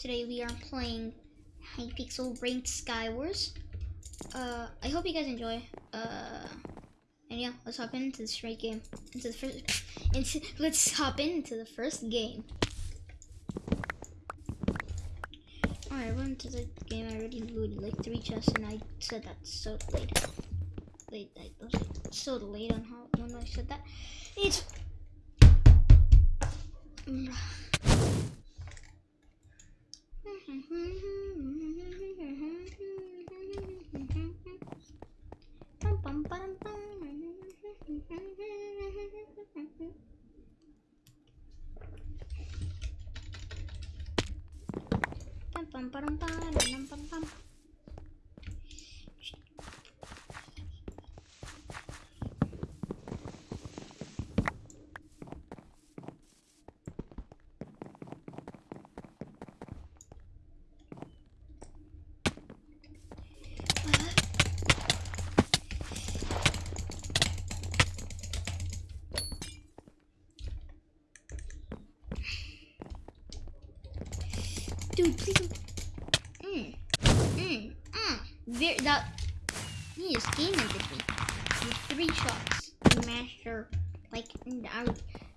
today we are playing Hypixel Ranked Skywars. Uh, I hope you guys enjoy. Uh, and yeah, let's hop into this straight game. Into the first, into let's hop into the first game. Alright, I went into the game. I already looted like three chests, and I said that so. Late, I was like, so late on how when I said that. It's pam pam pam pam pam dude, please. Don't- Mm. Mm. Mm. Very, that. He just game ended me with three shots. Master. Like, I,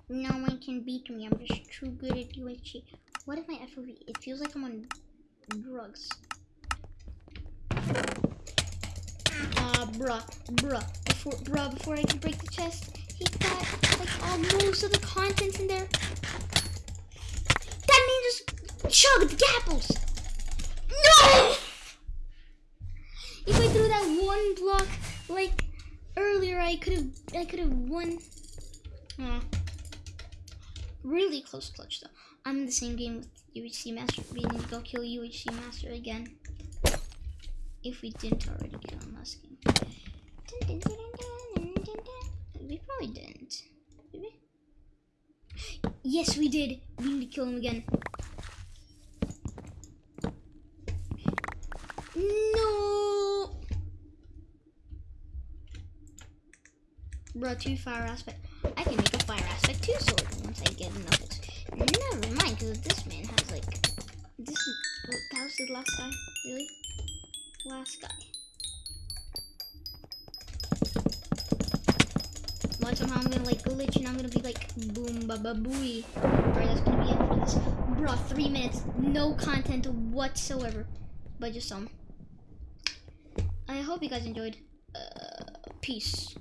no one can beat me. I'm just too good at UHC. What is my FOV? It feels like I'm on drugs. Ah, bruh, bruh. Before, bruh, before I can break the chest, he got like all most of the contents in there. That means just chugged the apples. No! If I threw that one block like earlier, I could have I could have won. Aw. Really close clutch though. I'm in the same game with UHC Master. We need to go kill UHC Master again. If we didn't already kill him last game. We probably didn't. Did we? Yes, we did. We need to kill him again. No. Bro, two fire aspect. I can make a fire aspect two sword once I get enough. Never mind, because this man has like this. Is, that was the last guy, really? Last guy. Watch somehow I'm gonna like glitch and I'm gonna be like boom ba ba booey. Alright, that's gonna be it for this. Bro, three minutes, no content whatsoever, but just some. I hope you guys enjoyed. Uh, peace.